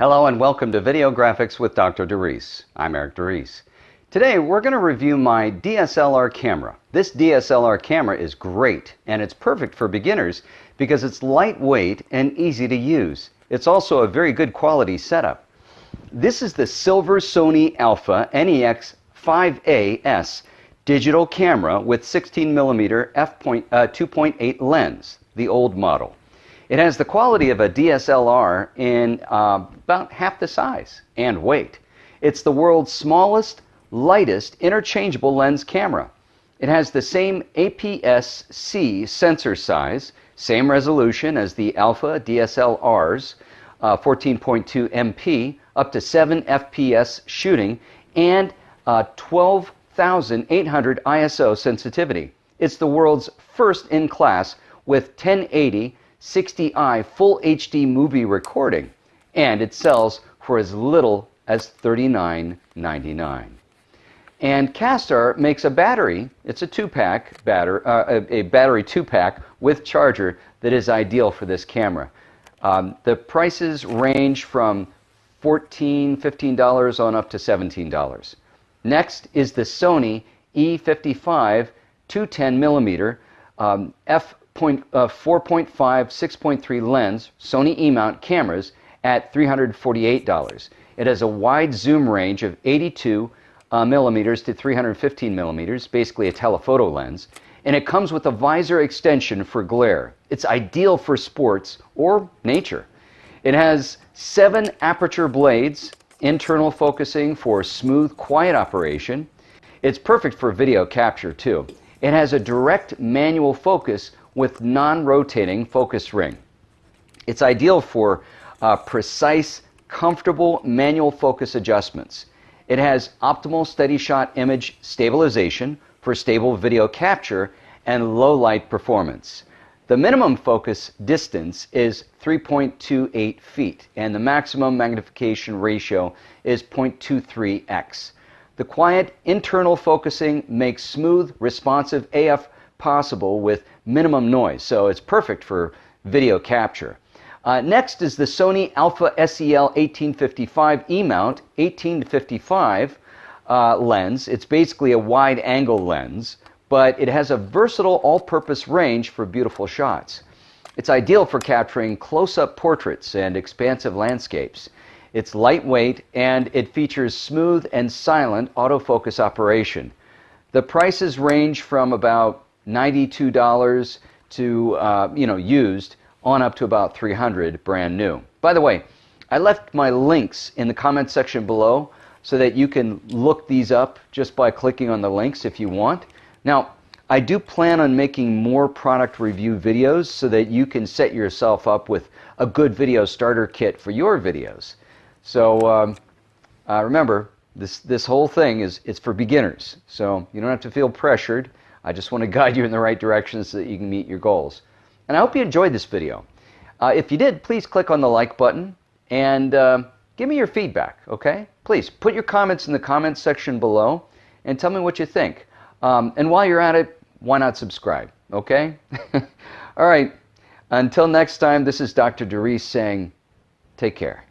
Hello and welcome to Video Graphics with Dr. DeReese. I'm Eric DeReese. Today we're going to review my DSLR camera. This DSLR camera is great and it's perfect for beginners because it's lightweight and easy to use. It's also a very good quality setup. This is the Silver Sony Alpha NEX 5AS digital camera with 16mm f2.8 uh, lens, the old model. It has the quality of a DSLR in uh, about half the size and weight. It's the world's smallest, lightest, interchangeable lens camera. It has the same APS-C sensor size, same resolution as the Alpha DSLRs, uh, 14.2 MP, up to 7 FPS shooting, and uh, 12,800 ISO sensitivity. It's the world's first in class with 1080 60i full HD movie recording, and it sells for as little as $39.99. And Kastar makes a battery, it's a two-pack battery, uh, a, a, battery two-pack with charger that is ideal for this camera. Um, the prices range from $14, $15 on up to $17. Next is the Sony E55 210 millimeter um, f uh, 4.5, 6.3 lens Sony E-mount cameras at $348. It has a wide zoom range of 82 uh, millimeters to 315 millimeters, basically a telephoto lens, and it comes with a visor extension for glare. It's ideal for sports or nature. It has seven aperture blades, internal focusing for smooth, quiet operation. It's perfect for video capture too. It has a direct manual focus with non-rotating focus ring. It's ideal for uh, precise, comfortable manual focus adjustments. It has optical steady shot image stabilization for stable video capture and low light performance. The minimum focus distance is 3.28 feet and the maximum magnification ratio is 0.23x. The quiet internal focusing makes smooth, responsive AF possible with minimum noise, so it's perfect for video capture. Uh, next is the Sony Alpha SEL 1855 E-mount 18 to 55 uh, lens. It's basically a wide angle lens, but it has a versatile all-purpose range for beautiful shots. It's ideal for capturing close-up portraits and expansive landscapes. It's lightweight and it features smooth and silent autofocus operation. The prices range from about $92 to, uh, you know, used on up to about 300 brand new. By the way, I left my links in the comment section below so that you can look these up just by clicking on the links if you want. Now, I do plan on making more product review videos so that you can set yourself up with a good video starter kit for your videos. So um, uh, remember, this, this whole thing is it's for beginners. So you don't have to feel pressured. I just want to guide you in the right direction so that you can meet your goals. And I hope you enjoyed this video. Uh, if you did, please click on the like button and uh, give me your feedback, okay? Please put your comments in the comments section below and tell me what you think. Um, and while you're at it, why not subscribe, okay? All right, until next time, this is Dr. DeReese saying, take care.